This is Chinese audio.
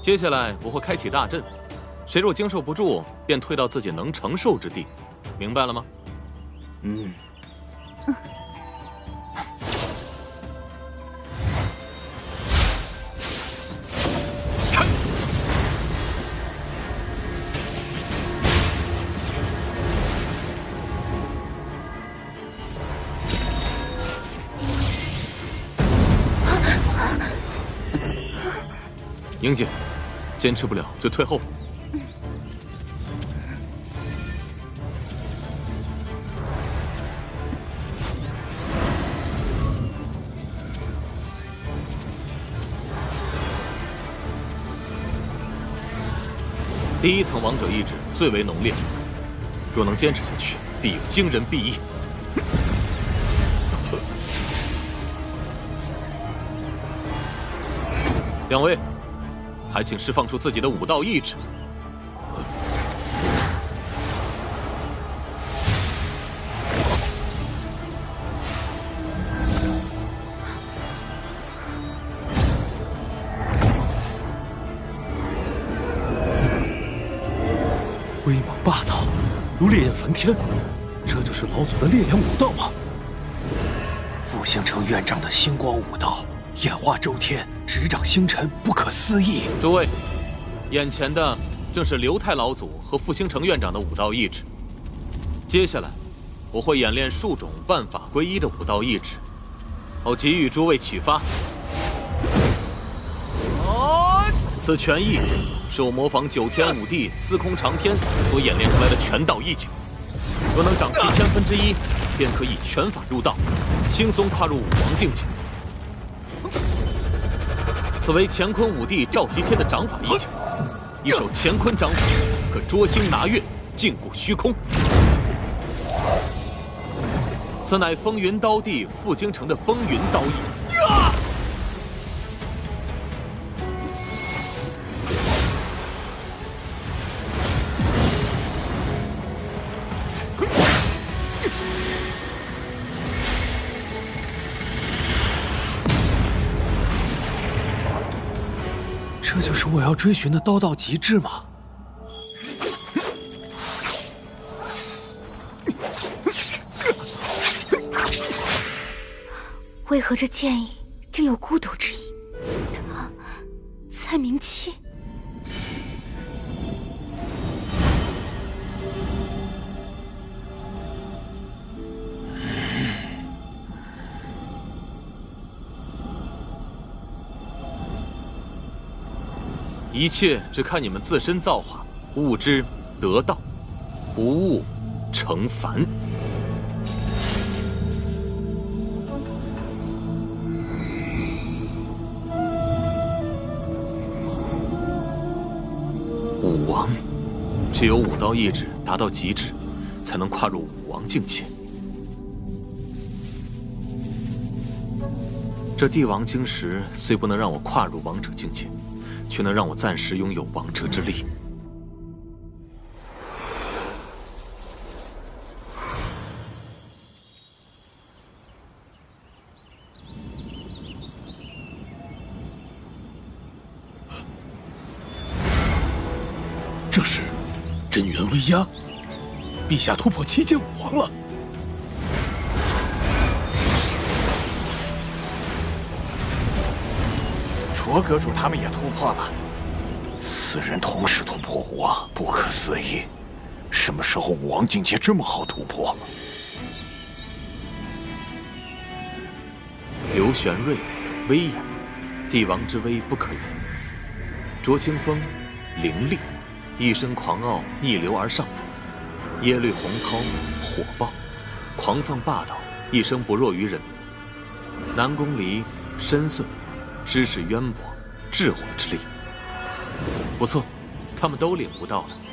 接下来我会开启大阵，谁若经受不住，便退到自己能承受之地，明白了吗？嗯。英姐，坚持不了就退后。第一层王者意志最为浓烈，若能坚持下去，必有惊人裨益。两位。还请释放出自己的武道意志。威猛霸道，如烈焰焚天，这就是老祖的烈焰武道吗？复兴城院长的星光武道。演化周天，执掌星辰，不可思议。诸位，眼前的正是刘太老祖和复兴城院长的武道意志。接下来，我会演练数种万法归一的武道意志，好给予诸位启发。此拳意是我模仿九天五地、司空长天所演练出来的拳道意境。若能掌其千分之一，便可以拳法入道，轻松跨入武王境界。此为乾坤五帝赵吉天的掌法意境，一手乾坤掌法可捉星拿月，禁锢虚空。此乃风云刀帝傅京城的风云刀意。这就是我要追寻的刀道极致吗？为何这剑意竟有孤独之意？他在鸣一切只看你们自身造化，悟之得道，不悟成凡。武王，只有武道意志达到极致，才能跨入武王境界。这帝王晶石虽不能让我跨入王者境界。却能让我暂时拥有王者之力。这是真元威压，陛下突破七阶武王了。卓阁主他们也突破了，四人同时突破武王，不可思议！什么时候武王境界这么好突破了？刘玄瑞，威严，帝王之威不可言。卓清风，凌厉，一身狂傲逆流而上；耶律洪涛，火爆，狂放霸道，一生不弱于人。南宫离，深邃。知识渊博，智慧之力不错，他们都领悟到了。